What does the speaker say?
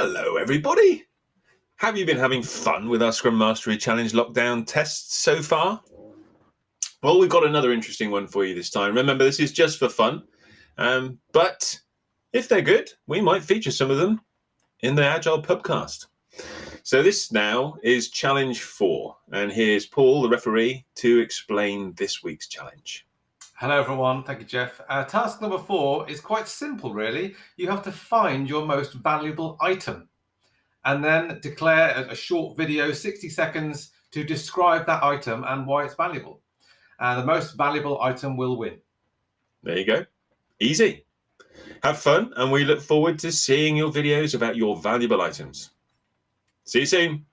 Hello, everybody. Have you been having fun with our Scrum Mastery Challenge lockdown tests so far? Well, we've got another interesting one for you this time. Remember, this is just for fun, um, but if they're good, we might feature some of them in the Agile Pubcast. So this now is challenge four, and here's Paul, the referee, to explain this week's challenge. Hello everyone, thank you Geoff. Uh, task number four is quite simple really. You have to find your most valuable item and then declare a, a short video, 60 seconds, to describe that item and why it's valuable. And the most valuable item will win. There you go. Easy. Have fun, and we look forward to seeing your videos about your valuable items. See you soon.